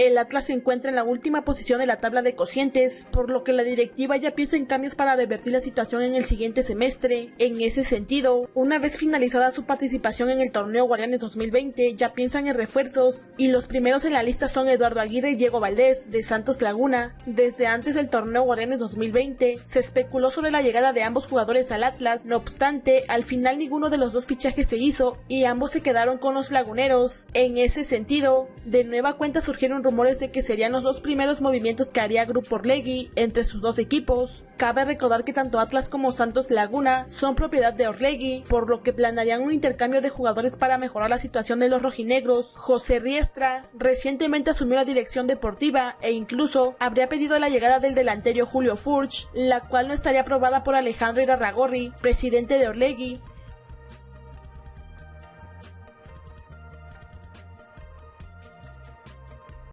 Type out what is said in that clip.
El Atlas se encuentra en la última posición de la tabla de cocientes, por lo que la directiva ya piensa en cambios para revertir la situación en el siguiente semestre. En ese sentido, una vez finalizada su participación en el torneo Guardianes 2020, ya piensan en refuerzos, y los primeros en la lista son Eduardo Aguirre y Diego Valdés, de Santos Laguna. Desde antes del torneo Guardianes 2020, se especuló sobre la llegada de ambos jugadores al Atlas, no obstante, al final ninguno de los dos fichajes se hizo, y ambos se quedaron con los laguneros. En ese sentido, de nueva cuenta surgieron rumores de que serían los dos primeros movimientos que haría Grupo Orlegui entre sus dos equipos. Cabe recordar que tanto Atlas como Santos Laguna son propiedad de Orlegui, por lo que planearían un intercambio de jugadores para mejorar la situación de los rojinegros. José Riestra recientemente asumió la dirección deportiva e incluso habría pedido la llegada del delantero Julio Furch, la cual no estaría aprobada por Alejandro Irarragorri, presidente de Orlegui,